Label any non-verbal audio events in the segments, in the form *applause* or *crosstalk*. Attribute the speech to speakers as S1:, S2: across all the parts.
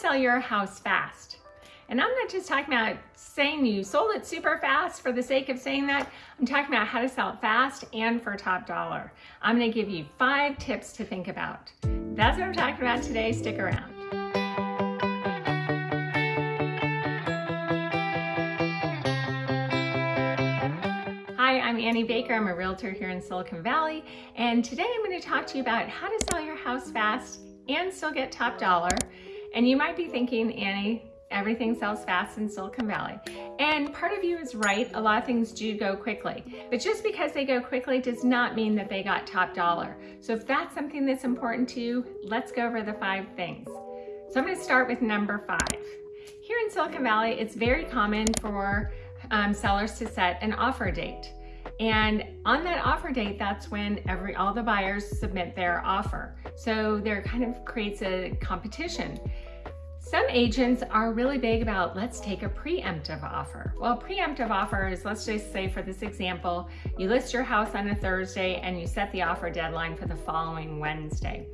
S1: sell your house fast. And I'm not just talking about saying you sold it super fast for the sake of saying that. I'm talking about how to sell it fast and for top dollar. I'm gonna give you five tips to think about. That's what I'm talking about today. Stick around. Hi, I'm Annie Baker. I'm a realtor here in Silicon Valley. And today I'm going to talk to you about how to sell your house fast and still get top dollar. And you might be thinking, Annie, everything sells fast in Silicon Valley. And part of you is right, a lot of things do go quickly. But just because they go quickly does not mean that they got top dollar. So if that's something that's important to you, let's go over the five things. So I'm gonna start with number five. Here in Silicon Valley, it's very common for um, sellers to set an offer date. And on that offer date, that's when every all the buyers submit their offer. So there kind of creates a competition. Agents are really big about let's take a preemptive offer. Well, preemptive offer is, let's just say for this example, you list your house on a Thursday and you set the offer deadline for the following Wednesday.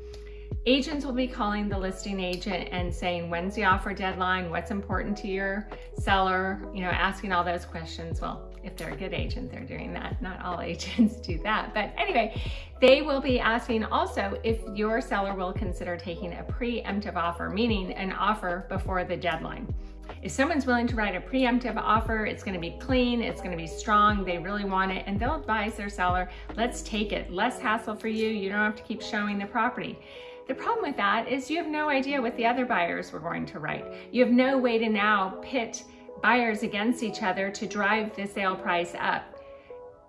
S1: Agents will be calling the listing agent and saying, when's the offer deadline? What's important to your seller? You know, asking all those questions. Well, if they're a good agent, they're doing that. Not all *laughs* agents do that. But anyway, they will be asking also if your seller will consider taking a preemptive offer, meaning an offer before the deadline. If someone's willing to write a preemptive offer, it's gonna be clean, it's gonna be strong, they really want it, and they'll advise their seller, let's take it. Less hassle for you, you don't have to keep showing the property. The problem with that is you have no idea what the other buyers were going to write. You have no way to now pit buyers against each other to drive the sale price up.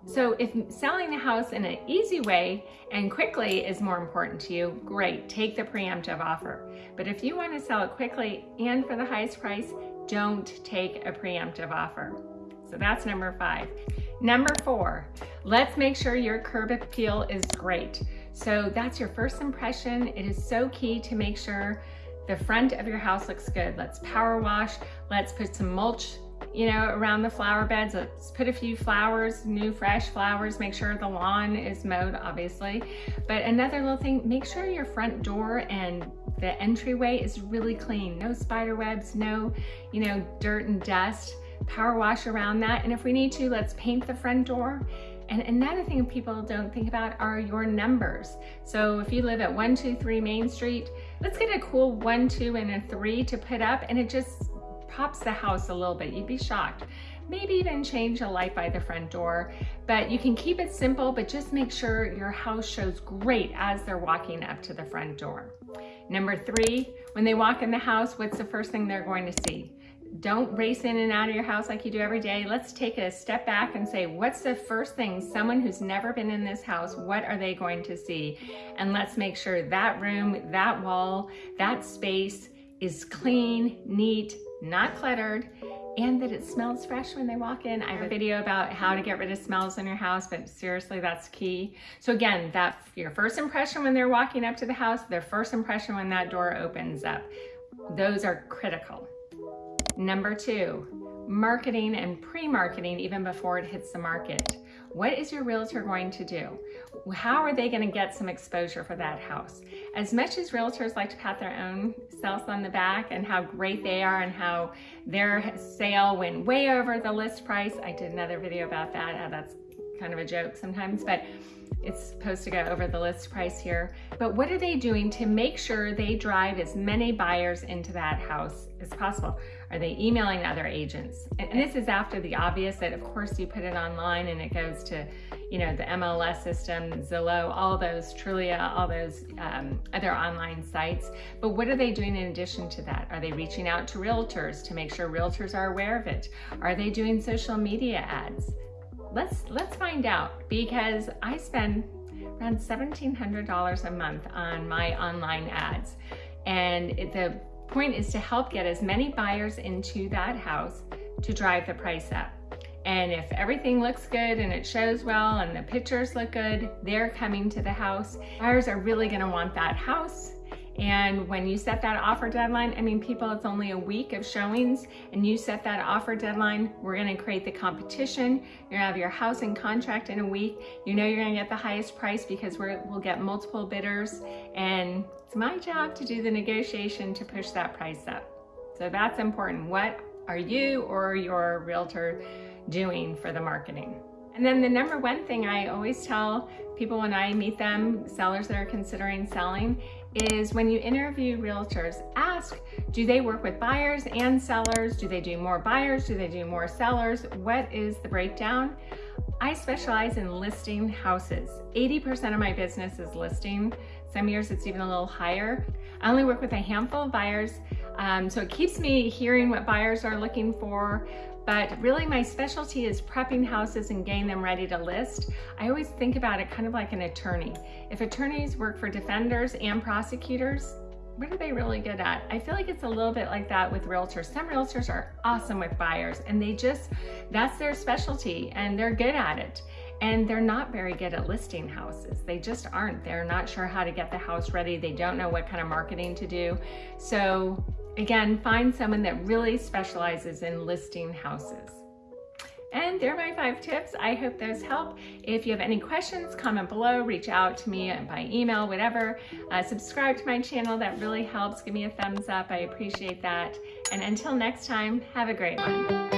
S1: So if selling the house in an easy way and quickly is more important to you, great, take the preemptive offer. But if you want to sell it quickly and for the highest price, don't take a preemptive offer. So that's number five. Number four, let's make sure your curb appeal is great. So that's your first impression. It is so key to make sure the front of your house looks good. Let's power wash. Let's put some mulch you know, around the flower beds. Let's put a few flowers, new fresh flowers, make sure the lawn is mowed, obviously. But another little thing, make sure your front door and the entryway is really clean. No spider webs, no, you know, dirt and dust. Power wash around that. And if we need to, let's paint the front door. And another thing people don't think about are your numbers. So if you live at 123 Main Street, let's get a cool one, two, and a three to put up and it just pops the house a little bit. You'd be shocked. Maybe even change a light by the front door, but you can keep it simple, but just make sure your house shows great as they're walking up to the front door. Number three, when they walk in the house, what's the first thing they're going to see? Don't race in and out of your house like you do every day. Let's take a step back and say, what's the first thing someone who's never been in this house, what are they going to see? And let's make sure that room, that wall, that space is clean, neat, not cluttered, and that it smells fresh when they walk in. I have a video about how to get rid of smells in your house, but seriously, that's key. So again, that your first impression when they're walking up to the house, their first impression when that door opens up. Those are critical. Number two, marketing and pre-marketing even before it hits the market. What is your realtor going to do? How are they going to get some exposure for that house? As much as realtors like to pat their own selves on the back and how great they are and how their sale went way over the list price, I did another video about that. That's kind of a joke sometimes, but it's supposed to go over the list price here. But what are they doing to make sure they drive as many buyers into that house as possible? Are they emailing other agents? And, this is after the obvious that of course you put it online and it goes to, you know, the MLS system, Zillow, all those, Trulia, all those um, other online sites. But what are they doing in addition to that? Are they reaching out to realtors to make sure realtors are aware of it? Are they doing social media ads? Let's, let's find out because I spend around $1,700 a month on my online ads. And the point is to help get as many buyers into that house to drive the price up. And if everything looks good and it shows well and the pictures look good, they're coming to the house. Buyers are really gonna want that house and when you set that offer deadline, I mean, people, it's only a week of showings and you set that offer deadline, we're gonna create the competition. You're gonna have your house in contract in a week. You know you're gonna get the highest price because we will get multiple bidders and It's my job to do the negotiation to push that price up. So that's important. What are you or your realtor doing for the marketing? And then the number one thing I always tell people when I meet them, sellers that are considering selling, is when you interview realtors, ask, do they work with buyers and sellers? Do they do more buyers? Do they do more sellers? What is the breakdown? I specialize in listing houses. 80% of my business is listing. Some years it's even a little higher. I only work with a handful of buyers, um, so it keeps me hearing what buyers are looking for, but really my specialty is prepping houses and getting them ready to list. I always think about it kind of like an attorney. If attorneys work for defenders and prosecutors, what are they really good at? I feel like it's a little bit like that with realtors. Some realtors are awesome with buyers and they just, that's their specialty and they're good at it. And they're not very good at listing houses. They just aren't. They're not sure how to get the house ready. They don't know what kind of marketing to do. So Again, find someone that really specializes in listing houses. And there are my five tips. I hope those help. If you have any questions, comment below, reach out to me by email, whatever. Uh, subscribe to my channel. That really helps. Give me a thumbs up. I appreciate that. And until next time, have a great one.